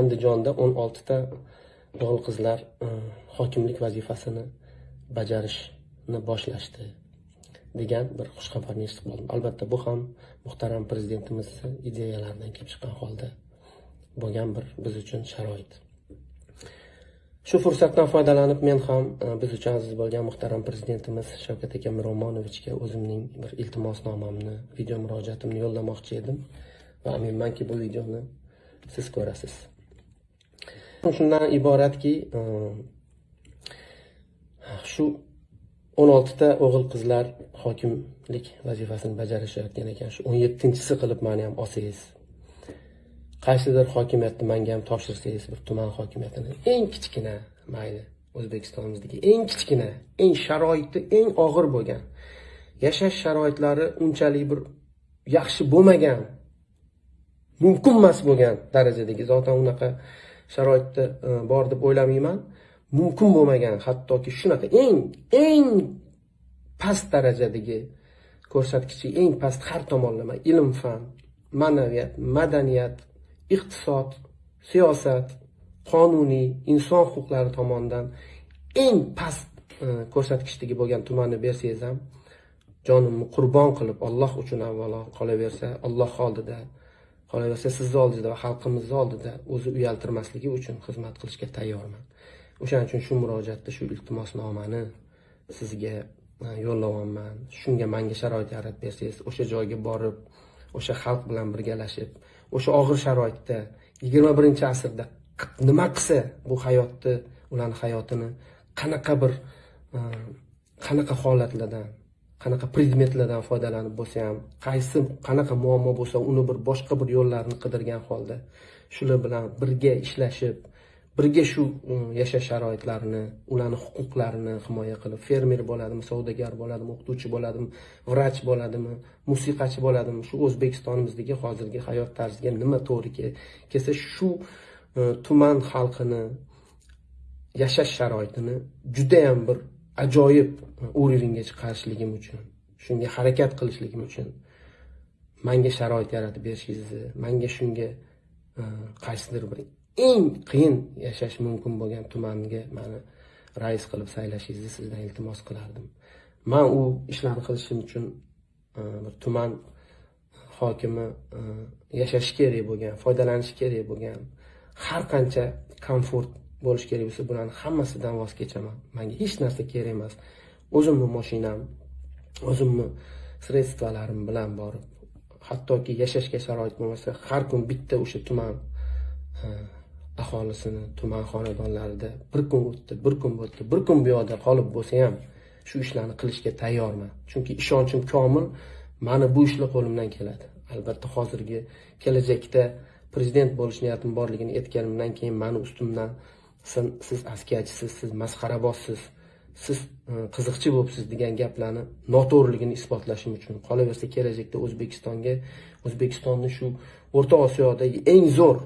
andijonda o'n oltita o'g'il qizlar e, hokimlik vazifasini bajarishni boshlashdi degan bir xushxabarni eshitib qoldim. Albatta bu ham muhtaram prezidentimizni ideyalaridan kelib chiqqan holda bo'lgan bir biz uchun sharoit. Shu fursatdan foydalanib men ham e, biz uchun aziz bo'lgan muhtaram prezidentimiz shavkat aka miromonovichga o'zimning bir iltimosnomamni video murojaatimni yo'llamoqchi edim va aminmanki bu videoni siz ko'rasiz. Shundan iboratki e, shu o'n oltita o'g'il qizlar hokimlik vazifasini bajarishayotgan ekan. Shu o'n yettinchisi qilib mani ham olsangiz qaysidir hokimiyatni manga ham topshirsangiz bir tuman hokimiyatini eng kichkina mayli o'zbekistonimizdagi eng kichkina eng sharoiti eng og'ir bo'lgan yashash sharoitlari unchalik bir yaxshi bo'lmagan mumkin emas bo'lgan darajadagi zotan unaqa sharoitda e, bor deb o'ylamayman. Mumkin bo'lmagan hattoki shunaqa eng eng past darajadagi ko'rsatkichi eng past har tomonlama ilm fan ma'naviyat madaniyat iqtisod siyosat qonuniy inson huquqlari tomonidan eng past e, ko'rsatkichdagi bo'lgan tumanni bersangiz ham jonimni qurbon qilib olloh uchun avvalo qolaversa olloh oldida qolaversa sizni oldingizda va xalqimizni oldida o'zi uyaltirmasligi uchun xizmat qilishga tayyorman. O'shaning uchun shu murojaatni shu iltimosnomani sizga e, yo'llayapman shunga manga sharoit yaratib bersangiz o'sha joyga borib o'sha xalq bilan birgalashib o'sha og'ir sharoitda yigirma birinchi asrda nima qilsa bu hayotni ularni hayotini qanaqa bir e, qanaqa holatlardan qanaqa predmetlardan foydalanib bo'lsa ham qaysi qanaqa muammo bo'lsa uni bir boshqa bir yo'llarni qidirgan holda shular bilan birga ishlashib birga shu um, yashash sharoitlarini ularni huquqlarini himoya qilib fermer bo'ladimi savdogar bo'ladimi o'qituvchi bo'ladimi vrach bo'ladimi musiqachi bo'ladimi shu o'zbekistonimizdagi hozirgi hayot tarziga nima to'g'ri kelsa shu uh, tuman xalqini yashash sharoitini judayam bir ajoyib уровеньga chiqarishligim uchun shunga harakat qilishligim uchun manga sharoit yaratib berishingizni manga shunga e, qaysidir bir eng qiyin yashash mumkin bo'lgan tumanga mani rais qilib saylashingizni sizdan iltimos qilardim. Man u ishlarni qilishim uchun e, bir tuman e, hokimi yashashi kerak bo'lgan foydalanishi kerak bo'lgan har qancha komfort bo'lishi kerak bo'lsa bularni hammasidan voz kechaman. Manga hech narsa kerak emas. O'zimni mashinam o'zimni sredстволарim bilan borib hattoki yashashga sharoit bo'lmasa har kun bitta o'sha tuman e, aholisini tuman xonadonlarida bir kun o'tdi bir kun o'tdi bir kun bu yoqda qolib bo'lsa ham shu ishlarni qilishga tayyorman. Chunki ishonchim komil mani bu ishlar qo'limdan keladi. Albatta hozirgi kelajakda prezident bo'lish niyatim borligini aytganimdan keyin mani ustimdan siz askiyachisiz siz masxarabozsiz siz e, qiziqchi bo'libsiz degan gaplarni noto'g'riligini isbotlashim uchun qolaversa kelajakda o'zbekistonga o'zbekistonni shu o'rta osiyodagi eng zo'r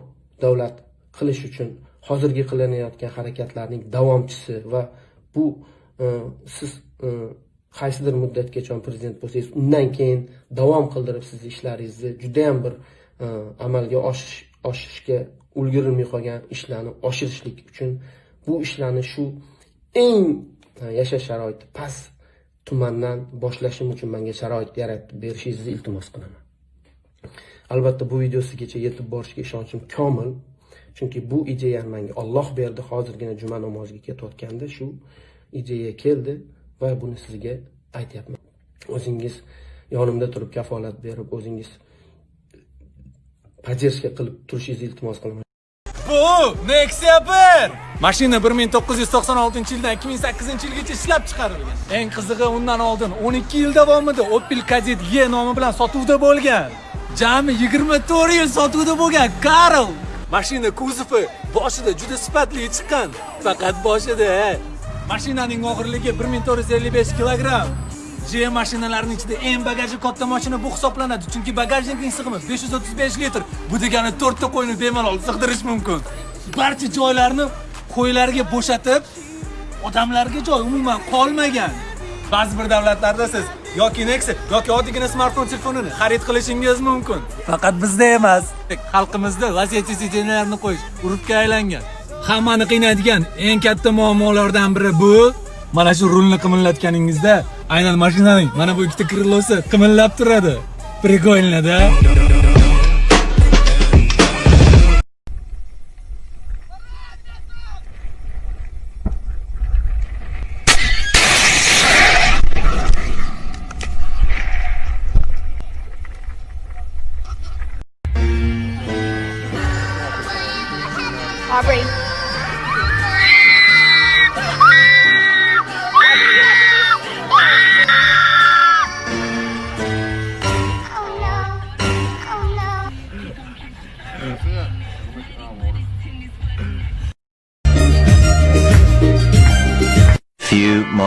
davlat qilish uchun hozirgi qilinayotgan harakatlarning davomchisi va bu e, siz e, qaysidir muddatgacha prezident bo'lsangiz undan keyin davom qildirib sizni ishlaringizni judayam bir e, amalga oshish oshishga ulgurilmay qolgan ishlarni oshirishlik uchun bu ishlarni shu eng yashash sharoiti past tumandan boshlashim uchun menga sharoit yaratib berishingizni iltimos qilaman. Albatta bu video sizgacha yetib borishiga ishonchim komil chunki bu ideyani menga olloh berdi. Hozirgina juma namoziga ketayotganda shu ideya keldi va buni sizga aytyapman. O'zingiz yonimda turib kafolat berib o'zingiz поддержка qilib turishingizni iltimos qilaman bu nexia 1 mashina 1996 yildan 2008 yilgacha ishlab chiqarilgan. Eng qizig'i undan oldin 12 yil davomida opel kadett e nomi bilan sotuvda bo'lgan. Jami 24 yil sotuvda bo'lgan karl. Mashina kuzovi boshida juda sifatli chiqqan. Faqat boshida mashinaning og'irligi 1455 kilogramm. GM mashinalarining ichida eng bagaji katta mashina bu hisoblanadi. Chunki bagajnikning sig'imi 535 litr. Bu degani 4 ta qo'yni bemalol sig'dirish mumkin. Barcha joylarni qo'ylarga bo'shatib odamlarga joy umuman qolmagan. Ba'zi bir davlatlarda siz yoki Nexia yoki oddiygina smartfon telefonini xarid qilishingiz mumkin. Faqat bizda emas, xalqimizda vaziyatli sitinalarni qo'yish urfga aylangan. Hammani qiynaydigan eng katta muammolardan biri bu. Mana shu rulni qimillatganingizda aynan mashinaning mana bu ikkita krilosi qimillab turadi. прикольно да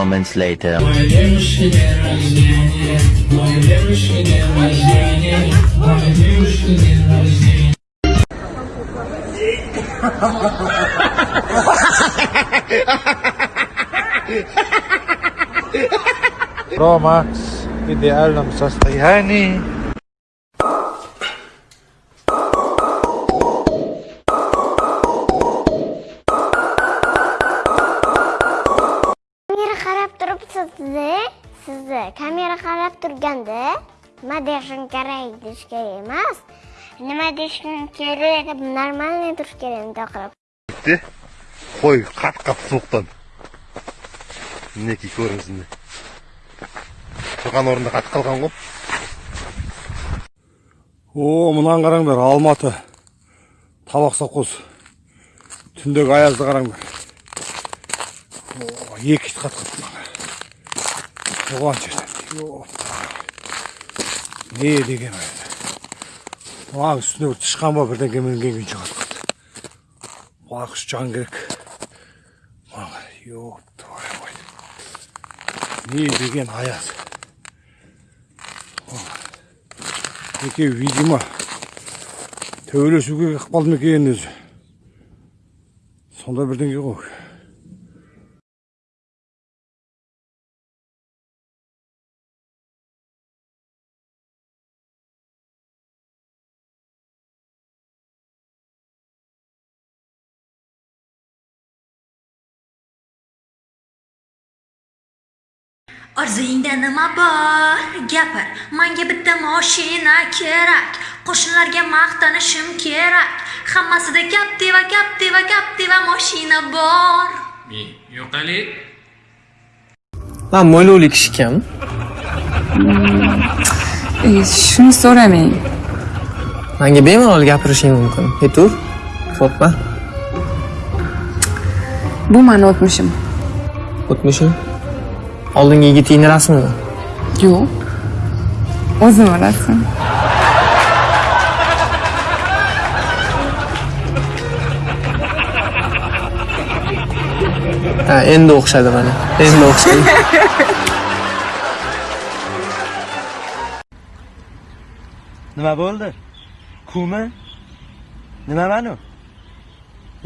moments later. Bro, Max, idealno sa stajani. ойлап тұрғанды ма дешің керек деш керек емес неме дешің керек нормальный тұрыш керек тақырып бітті қой қат қат суықтан мінекей көріңіз міне тұрған орнында қатып қалған ғой о мынаны қараңдар алматы табақ совхоз түндегі аязды қараңдар екі ит қатқан. қалыпты туған жерден Не деген. Маған үстіне бір тышқан ба бірдеңке мінген күйінше қатқан. Уақыш жан керек. Маған, твою мать. Не деген аяз. екеуі видимо төбелесуге ықпал ма екен өзі сондай бірдеңе ғой Orzuyingda nima bor? Gapir. Menga bitta mashina kerak. Qo'shnilarga maqtanishim kerak. Hammasida Captiva, Captiva, Captiva mashina bor. Yo'qali. Lan mo'ylovli kishi kim? E, shuni so'ramang. Menga bemalol gapirishing mumkin. Yetur. Qo'rqma. Bu mani o'tmishim. O'tmishing. Oldingi yigitingni rasmimi? Yo'q. O'zim rasm. Ha, endi o'xshadi mana. Endi o'xshadi. nima bo'ldi kumi nima manu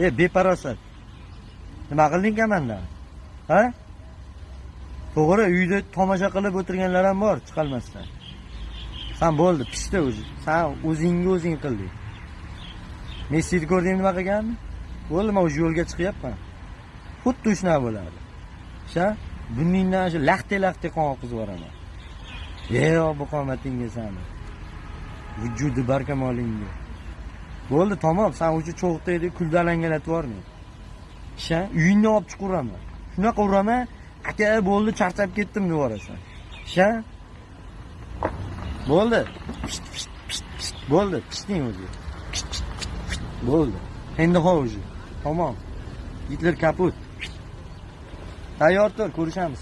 e beparosat nima qilding kamandan ha to'g'ri uyda tomosha qilib o'tirganlar ham bor chiqolmasdan. San bo'ldi pishdi o'zi. San o'zingga o'zing qilding messini ko'rding nima qilganini? Bo'ldi man уже yo'lga chiqyapman. Xuddi shunaqa bo'ladi sha buningdan shu laxta laxta qon oqizib yuboraman yo bu qomatingga sani vujudi barkamolingga bo'ldi tamom san уже cho'g'daydi kulda alangalatib yubormang sha uyingni olib chiqib uraman shunaqa uraman aka bo'ldi charchab ketdim deb yuborasan sha? Bo'ldi. Bo'ldi. Pishding o'zi. Bo'ldi. Endi ho уже tamom. Gitler kaput. Tayyor tur ko'rishamiz.